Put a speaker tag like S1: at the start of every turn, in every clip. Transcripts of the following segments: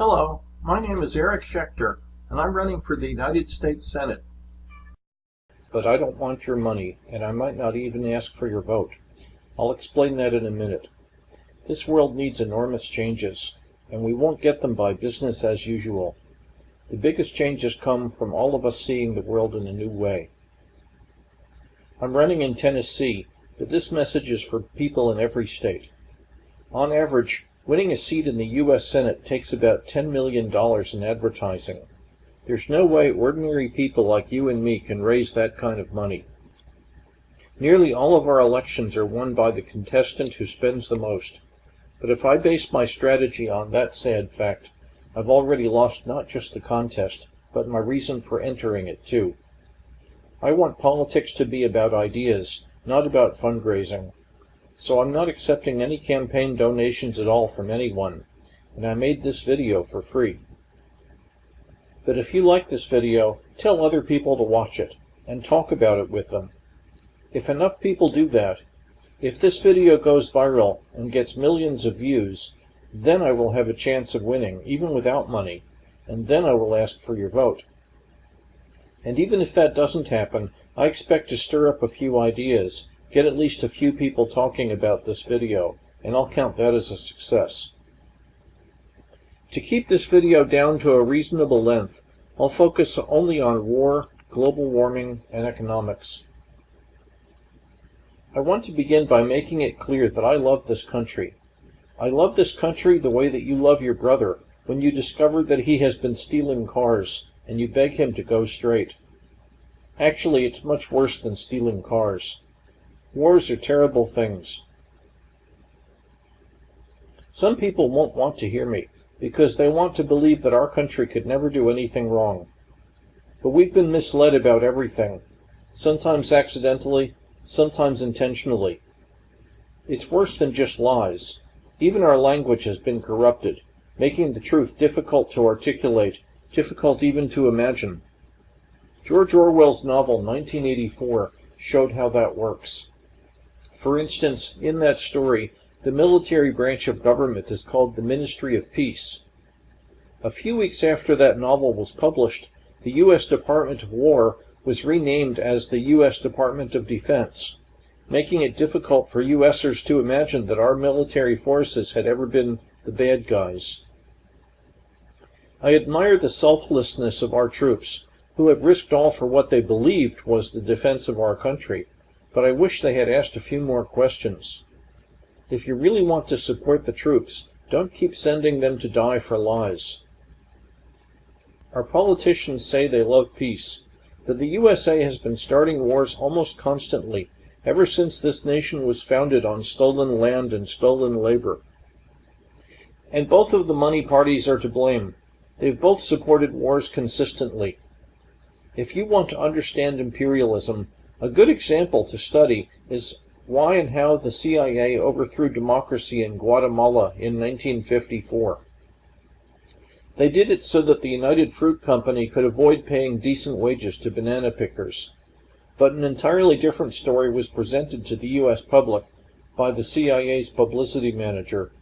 S1: Hello, my name is Eric Schechter, and I'm running for the United States Senate.
S2: But I don't want your money, and I might not even ask for your vote. I'll explain that in a minute. This world needs enormous changes, and we won't get them by business as usual. The biggest changes come from all of us seeing the world in a new way. I'm running in Tennessee, but this message is for people in every state. On average, winning a seat in the U.S. Senate takes about $10 million in advertising. There's no way ordinary people like you and me can raise that kind of money. Nearly all of our elections are won by the contestant who spends the most. But if I base my strategy on that sad fact, I've already lost not just the contest, but my reason for entering it too. I want politics to be about ideas, not about fundraising. So I'm not accepting any campaign donations at all from anyone, and I made this video for free. But if you like this video, tell other people to watch it, and talk about it with them. If enough people do that, if this video goes viral and gets millions of views, then I will have a chance of winning, even without money, and then I will ask for your vote. And even if that doesn't happen, I expect to stir up a few ideas, get at least a few people talking about this video, and I'll count that as a success. To keep this video down to a reasonable length, I'll focus only on war, global warming, and economics. I want to begin by making it clear that I love this country. I love this country the way that you love your brother when you discover that he has been stealing cars and you beg him to go straight. Actually, it's much worse than stealing cars. Wars are terrible things. Some people won't want to hear me because they want to believe that our country could never do anything wrong. But we've been misled about everything, sometimes accidentally, sometimes intentionally. It's worse than just lies. Even our language has been corrupted, making the truth difficult to articulate, difficult even to imagine. George Orwell's novel 1984 showed how that works. For instance, in that story, the military branch of government is called the Ministry of Peace. A few weeks after that novel was published, the U.S. Department of War was renamed as the U.S. Department of Defense, making it difficult for U.S.ers to imagine that our military forces had ever been the bad guys. I admire the selflessness of our troops, who have risked all for what they believed was the defense of our country, but I wish they had asked a few more questions. If you really want to support the troops, don't keep sending them to die for lies. Our politicians say they love peace, but the USA has been starting wars almost constantly ever since this nation was founded on stolen land and stolen labor. And both of the money parties are to blame. They've both supported wars consistently. If you want to understand imperialism, a good example to study is why and how the CIA overthrew democracy in Guatemala in 1954. They did it so that the United Fruit Company could avoid paying decent wages to banana pickers. But an entirely different story was presented to the U.S. public by the CIA's publicity manager,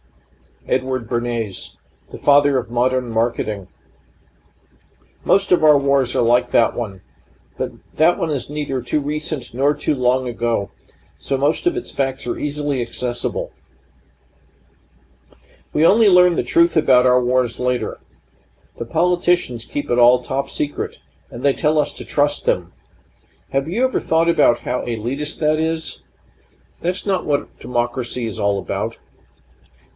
S2: Edward Bernays, the father of modern marketing. Most of our wars are like that one, but that one is neither too recent nor too long ago, so most of its facts are easily accessible. We only learn the truth about our wars later. The politicians keep it all top secret, and they tell us to trust them. Have you ever thought about how elitist that is? That's not what democracy is all about.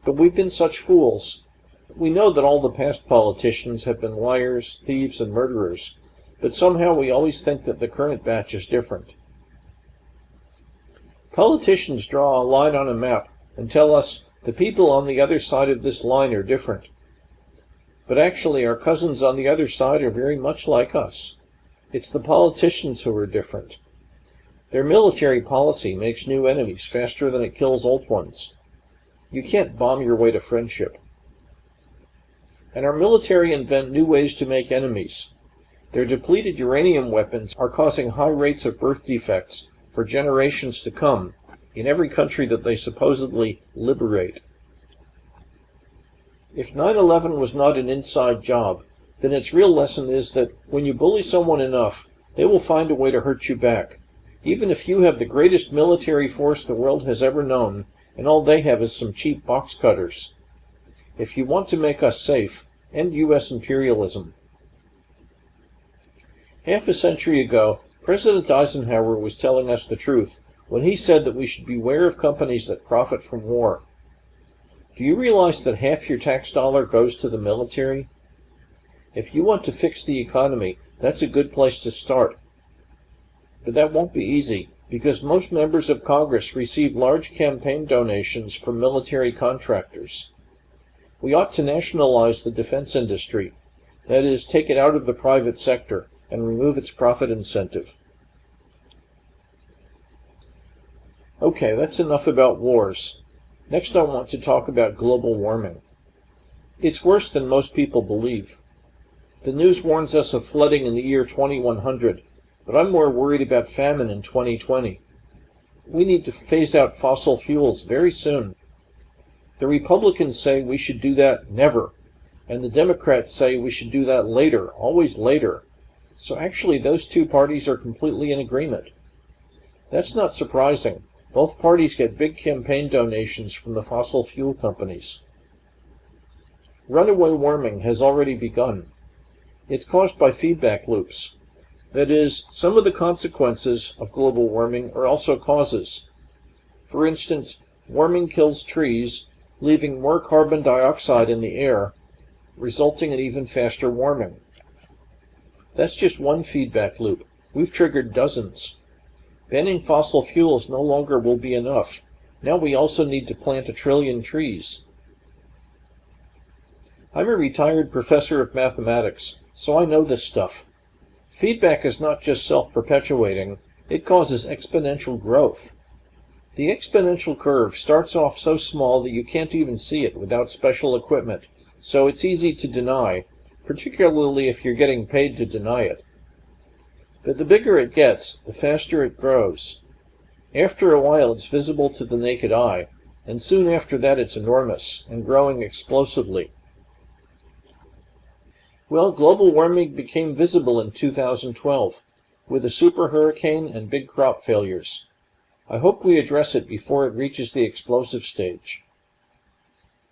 S2: But we've been such fools. We know that all the past politicians have been liars, thieves, and murderers, but somehow we always think that the current batch is different. Politicians draw a line on a map and tell us the people on the other side of this line are different. But actually, our cousins on the other side are very much like us. It's the politicians who are different. Their military policy makes new enemies faster than it kills old ones. You can't bomb your way to friendship. And our military invent new ways to make enemies. Their depleted uranium weapons are causing high rates of birth defects for generations to come in every country that they supposedly liberate. If 9 11 was not an inside job, then its real lesson is that when you bully someone enough, they will find a way to hurt you back. Even if you have the greatest military force the world has ever known, and all they have is some cheap box cutters. If you want to make us safe, end U.S. imperialism. Half a century ago, President Eisenhower was telling us the truth when he said that we should beware of companies that profit from war. Do you realize that half your tax dollar goes to the military? If you want to fix the economy, that's a good place to start. But that won't be easy, because most members of Congress receive large campaign donations from military contractors. We ought to nationalize the defense industry, that is, take it out of the private sector and remove its profit incentive. Okay, that's enough about wars. Next I want to talk about global warming. It's worse than most people believe. The news warns us of flooding in the year 2100, but I'm more worried about famine in 2020. We need to phase out fossil fuels very soon. The Republicans say we should do that never, and the Democrats say we should do that later, always later. So actually those two parties are completely in agreement. That's not surprising. Both parties get big campaign donations from the fossil fuel companies. Runaway warming has already begun. It's caused by feedback loops. That is, some of the consequences of global warming are also causes. For instance, warming kills trees, leaving more carbon dioxide in the air, resulting in even faster warming. That's just one feedback loop. We've triggered dozens. Banning fossil fuels no longer will be enough. Now we also need to plant a trillion trees. I'm a retired professor of mathematics, so I know this stuff. Feedback is not just self-perpetuating, it causes exponential growth. The exponential curve starts off so small that you can't even see it without special equipment, so it's easy to deny, particularly if you're getting paid to deny it. But the bigger it gets, the faster it grows. After a while it's visible to the naked eye, and soon after that it's enormous, and growing explosively. Well, global warming became visible in 2012 with a super hurricane and big crop failures. I hope we address it before it reaches the explosive stage.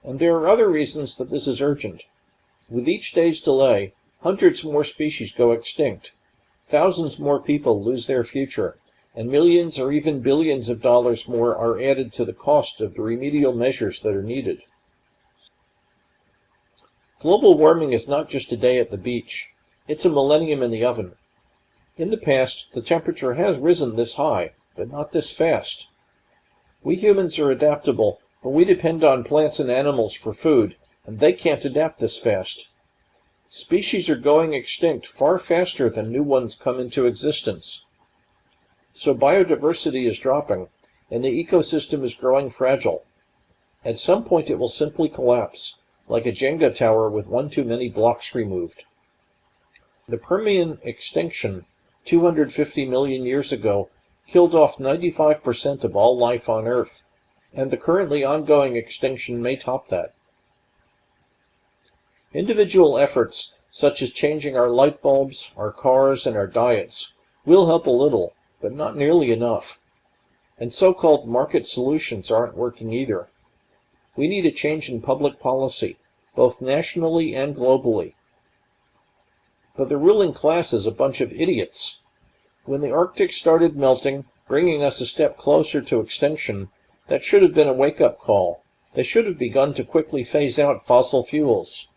S2: And there are other reasons that this is urgent. With each day's delay, hundreds more species go extinct, thousands more people lose their future, and millions or even billions of dollars more are added to the cost of the remedial measures that are needed. Global warming is not just a day at the beach. It's a millennium in the oven. In the past, the temperature has risen this high, but not this fast. We humans are adaptable, but we depend on plants and animals for food, and they can't adapt this fast. Species are going extinct far faster than new ones come into existence. So biodiversity is dropping, and the ecosystem is growing fragile. At some point it will simply collapse, like a Jenga tower with one too many blocks removed. The Permian extinction 250 million years ago killed off 95% of all life on Earth, and the currently ongoing extinction may top that. Individual efforts, such as changing our light bulbs, our cars, and our diets, will help a little, but not nearly enough. And so-called market solutions aren't working either. We need a change in public policy, both nationally and globally. But the ruling class is a bunch of idiots. When the Arctic started melting, bringing us a step closer to extinction, that should have been a wake-up call. They should have begun to quickly phase out fossil fuels.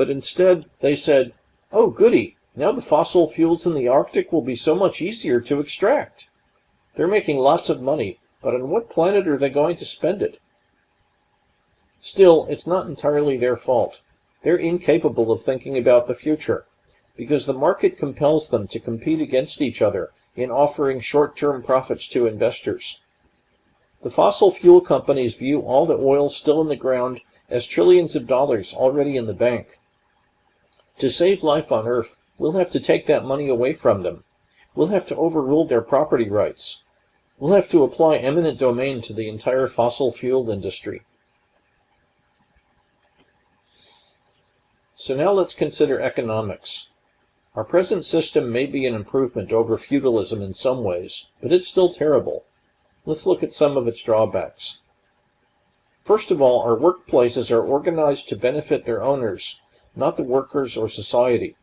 S2: But instead, they said, oh goody, now the fossil fuels in the Arctic will be so much easier to extract. They're making lots of money, but on what planet are they going to spend it? Still, it's not entirely their fault. They're incapable of thinking about the future, because the market compels them to compete against each other in offering short-term profits to investors. The fossil fuel companies view all the oil still in the ground as trillions of dollars already in the bank. To save life on Earth, we'll have to take that money away from them. We'll have to overrule their property rights. We'll have to apply eminent domain to the entire fossil fuel industry. So now let's consider economics. Our present system may be an improvement over feudalism in some ways, but it's still terrible. Let's look at some of its drawbacks. First of all, our workplaces are organized to benefit their owners, not the workers or society.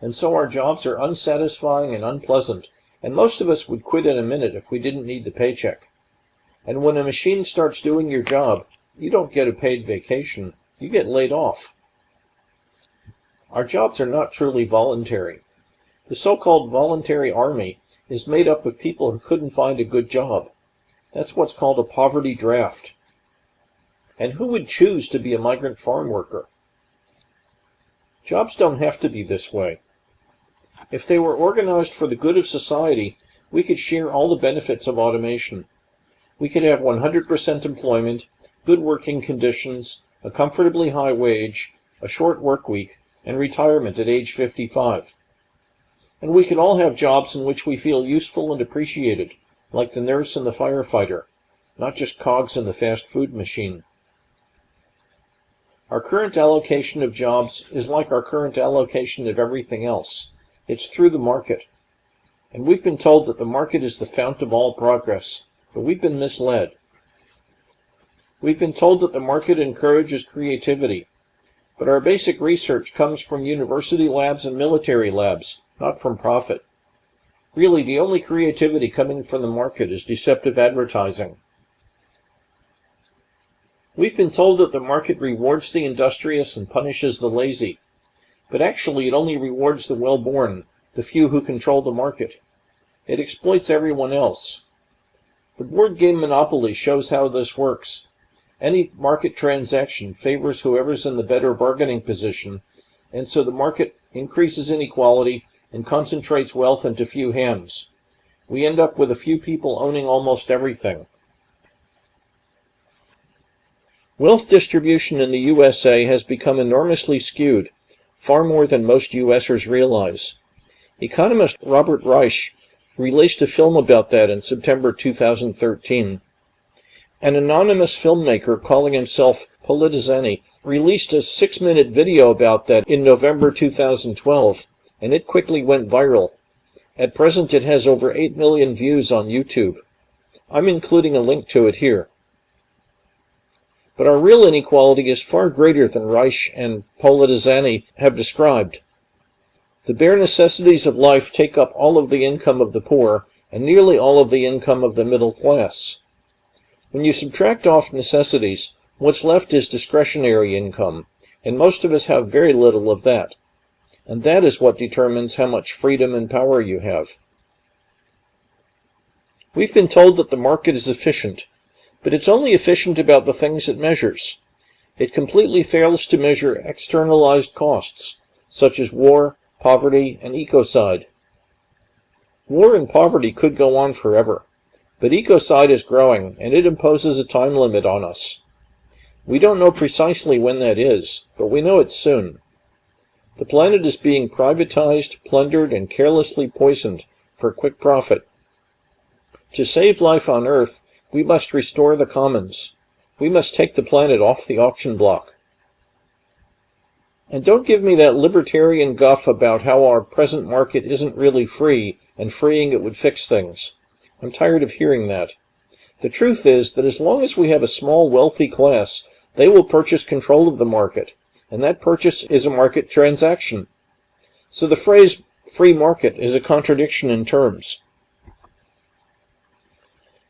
S2: And so our jobs are unsatisfying and unpleasant, and most of us would quit in a minute if we didn't need the paycheck. And when a machine starts doing your job, you don't get a paid vacation, you get laid off. Our jobs are not truly voluntary. The so-called voluntary army is made up of people who couldn't find a good job. That's what's called a poverty draft. And who would choose to be a migrant farm worker? Jobs don't have to be this way. If they were organized for the good of society, we could share all the benefits of automation. We could have 100% employment, good working conditions, a comfortably high wage, a short work week, and retirement at age 55. And we could all have jobs in which we feel useful and appreciated, like the nurse and the firefighter, not just cogs in the fast food machine. Our current allocation of jobs is like our current allocation of everything else. It's through the market. And we've been told that the market is the fount of all progress, but we've been misled. We've been told that the market encourages creativity, but our basic research comes from university labs and military labs, not from profit. Really, the only creativity coming from the market is deceptive advertising. We've been told that the market rewards the industrious and punishes the lazy. But actually, it only rewards the well-born, the few who control the market. It exploits everyone else. The board game Monopoly shows how this works. Any market transaction favors whoever's in the better bargaining position, and so the market increases inequality and concentrates wealth into few hands. We end up with a few people owning almost everything. Wealth distribution in the USA has become enormously skewed, far more than most USers realize. Economist Robert Reich released a film about that in September 2013. An anonymous filmmaker calling himself Politizane released a six-minute video about that in November 2012, and it quickly went viral. At present it has over 8 million views on YouTube. I'm including a link to it here. But our real inequality is far greater than Reich and Politizane have described. The bare necessities of life take up all of the income of the poor and nearly all of the income of the middle class. When you subtract off necessities, what's left is discretionary income, and most of us have very little of that. And that is what determines how much freedom and power you have. We've been told that the market is efficient, but it's only efficient about the things it measures. It completely fails to measure externalized costs, such as war, poverty, and ecocide. War and poverty could go on forever, but ecocide is growing, and it imposes a time limit on us. We don't know precisely when that is, but we know it's soon. The planet is being privatized, plundered, and carelessly poisoned for quick profit. To save life on Earth, we must restore the commons. We must take the planet off the auction block. And don't give me that libertarian guff about how our present market isn't really free and freeing it would fix things. I'm tired of hearing that. The truth is that as long as we have a small wealthy class, they will purchase control of the market, and that purchase is a market transaction. So the phrase free market is a contradiction in terms.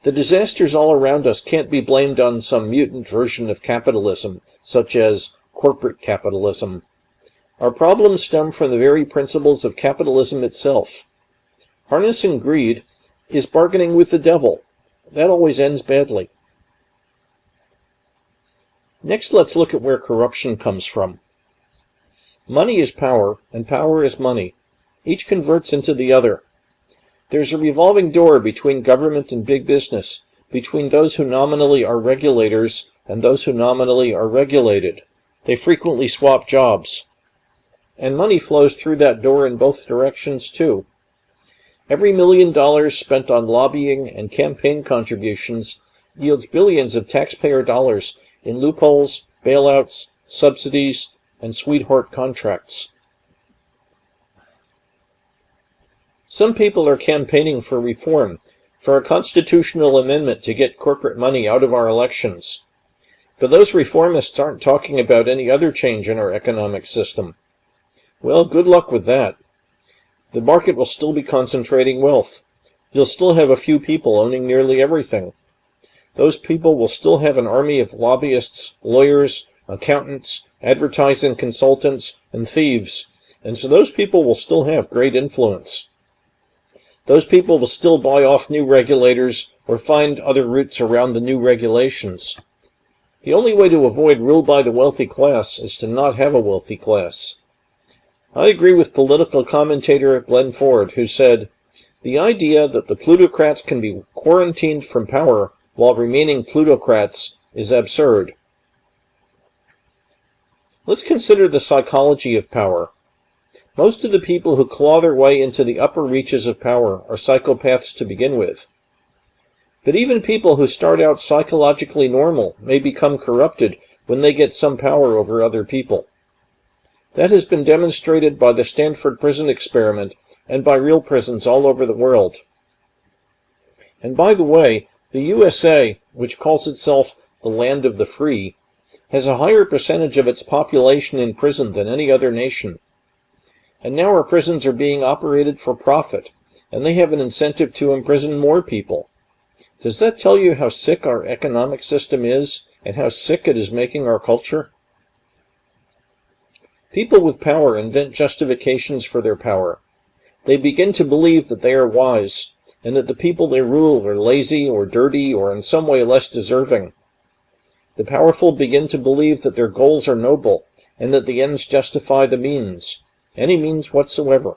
S2: The disasters all around us can't be blamed on some mutant version of capitalism, such as corporate capitalism. Our problems stem from the very principles of capitalism itself. Harnessing greed is bargaining with the devil. That always ends badly. Next, let's look at where corruption comes from. Money is power, and power is money. Each converts into the other. There's a revolving door between government and big business, between those who nominally are regulators and those who nominally are regulated. They frequently swap jobs. And money flows through that door in both directions, too. Every million dollars spent on lobbying and campaign contributions yields billions of taxpayer dollars in loopholes, bailouts, subsidies, and sweetheart contracts. Some people are campaigning for reform, for a constitutional amendment to get corporate money out of our elections. But those reformists aren't talking about any other change in our economic system. Well, good luck with that. The market will still be concentrating wealth. You'll still have a few people owning nearly everything. Those people will still have an army of lobbyists, lawyers, accountants, advertising consultants, and thieves, and so those people will still have great influence. Those people will still buy off new regulators or find other routes around the new regulations. The only way to avoid rule by the wealthy class is to not have a wealthy class. I agree with political commentator Glen Ford, who said, The idea that the plutocrats can be quarantined from power while remaining plutocrats is absurd. Let's consider the psychology of power. Most of the people who claw their way into the upper reaches of power are psychopaths to begin with. But even people who start out psychologically normal may become corrupted when they get some power over other people. That has been demonstrated by the Stanford prison experiment and by real prisons all over the world. And by the way, the USA, which calls itself the land of the free, has a higher percentage of its population in prison than any other nation. And now our prisons are being operated for profit, and they have an incentive to imprison more people. Does that tell you how sick our economic system is, and how sick it is making our culture? People with power invent justifications for their power. They begin to believe that they are wise, and that the people they rule are lazy or dirty or in some way less deserving. The powerful begin to believe that their goals are noble, and that the ends justify the means any means whatsoever.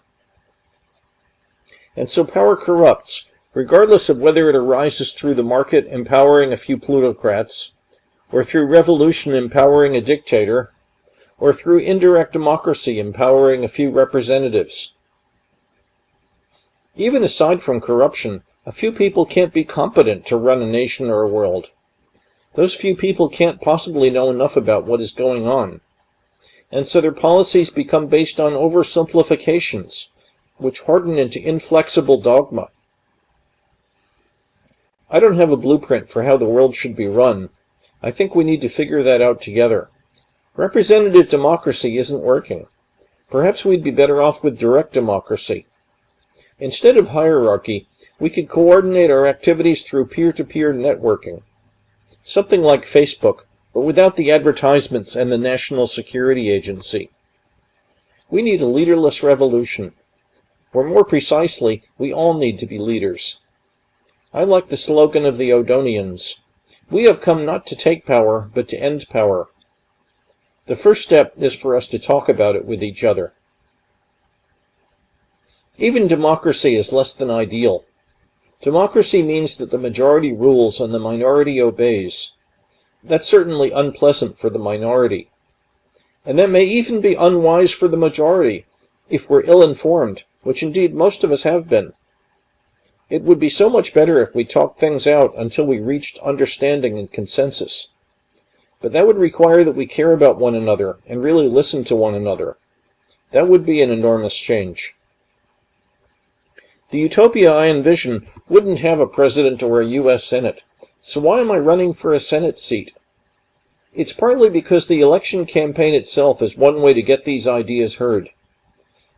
S2: And so power corrupts, regardless of whether it arises through the market empowering a few plutocrats, or through revolution empowering a dictator, or through indirect democracy empowering a few representatives. Even aside from corruption, a few people can't be competent to run a nation or a world. Those few people can't possibly know enough about what is going on and so their policies become based on oversimplifications, which harden into inflexible dogma. I don't have a blueprint for how the world should be run. I think we need to figure that out together. Representative democracy isn't working. Perhaps we'd be better off with direct democracy. Instead of hierarchy, we could coordinate our activities through peer-to-peer -peer networking. Something like Facebook, but without the advertisements and the National Security Agency. We need a leaderless revolution. Or more precisely, we all need to be leaders. I like the slogan of the Odonians. We have come not to take power, but to end power. The first step is for us to talk about it with each other. Even democracy is less than ideal. Democracy means that the majority rules and the minority obeys. That's certainly unpleasant for the minority. And that may even be unwise for the majority, if we're ill-informed, which indeed most of us have been. It would be so much better if we talked things out until we reached understanding and consensus. But that would require that we care about one another and really listen to one another. That would be an enormous change. The utopia I envision wouldn't have a president or a U.S. Senate. So why am I running for a Senate seat? It's partly because the election campaign itself is one way to get these ideas heard.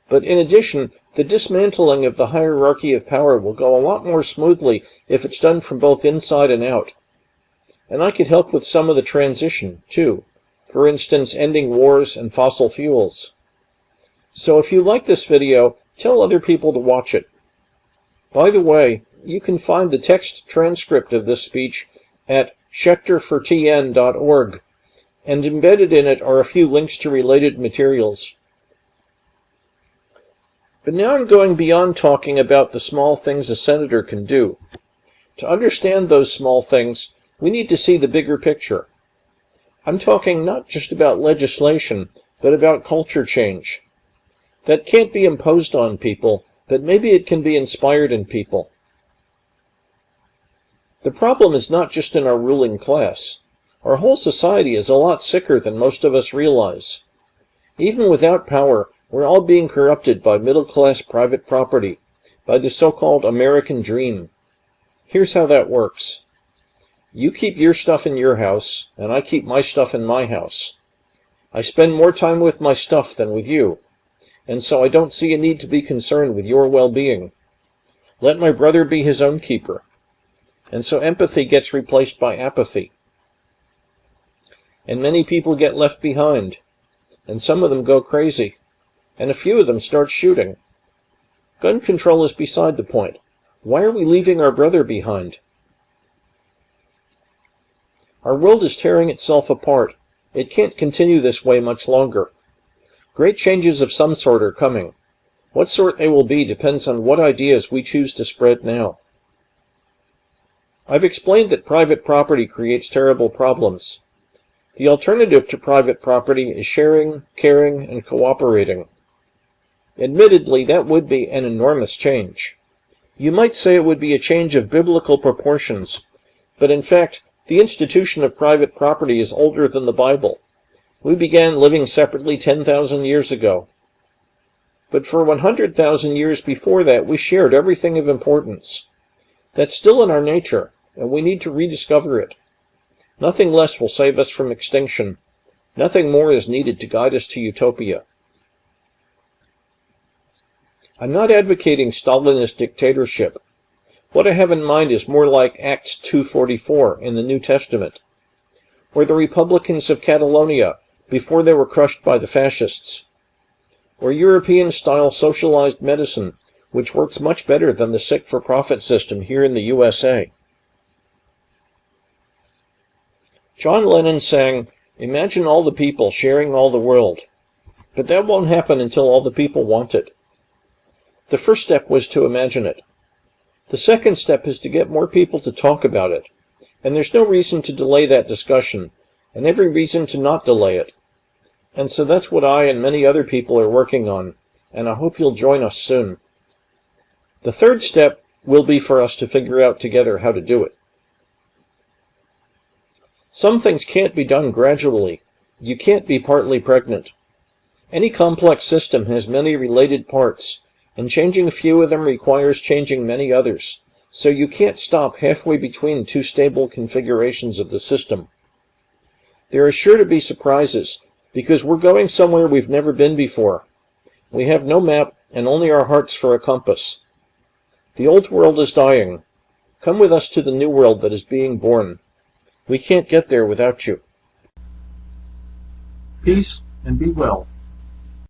S2: But in addition, the dismantling of the hierarchy of power will go a lot more smoothly if it's done from both inside and out. And I could help with some of the transition, too. For instance, ending wars and fossil fuels. So if you like this video, tell other people to watch it. By the way, you can find the text transcript of this speech at schechterfortn.org, and embedded in it are a few links to related materials. But now I'm going beyond talking about the small things a senator can do. To understand those small things, we need to see the bigger picture. I'm talking not just about legislation, but about culture change. That can't be imposed on people, but maybe it can be inspired in people. The problem is not just in our ruling class. Our whole society is a lot sicker than most of us realize. Even without power, we're all being corrupted by middle-class private property, by the so-called American dream. Here's how that works. You keep your stuff in your house, and I keep my stuff in my house. I spend more time with my stuff than with you, and so I don't see a need to be concerned with your well-being. Let my brother be his own keeper. And so empathy gets replaced by apathy. And many people get left behind, and some of them go crazy, and a few of them start shooting. Gun control is beside the point. Why are we leaving our brother behind? Our world is tearing itself apart. It can't continue this way much longer. Great changes of some sort are coming. What sort they will be depends on what ideas we choose to spread now. I've explained that private property creates terrible problems. The alternative to private property is sharing, caring, and cooperating. Admittedly, that would be an enormous change. You might say it would be a change of biblical proportions, but in fact, the institution of private property is older than the Bible. We began living separately 10,000 years ago. But for 100,000 years before that, we shared everything of importance. That's still in our nature, and we need to rediscover it. Nothing less will save us from extinction. Nothing more is needed to guide us to utopia. I'm not advocating Stalinist dictatorship. What I have in mind is more like Acts 2.44 in the New Testament, or the Republicans of Catalonia before they were crushed by the fascists, or European-style socialized medicine, which works much better than the sick-for-profit system here in the USA. John Lennon sang, Imagine all the people sharing all the world. But that won't happen until all the people want it. The first step was to imagine it. The second step is to get more people to talk about it. And there's no reason to delay that discussion, and every reason to not delay it. And so that's what I and many other people are working on, and I hope you'll join us soon. The third step will be for us to figure out together how to do it. Some things can't be done gradually. You can't be partly pregnant. Any complex system has many related parts, and changing a few of them requires changing many others, so you can't stop halfway between two stable configurations of the system. There are sure to be surprises, because we're going somewhere we've never been before. We have no map and only our hearts for a compass. The old world is dying. Come with us to the new world that is being born. We can't get there without you.
S1: Peace and be well.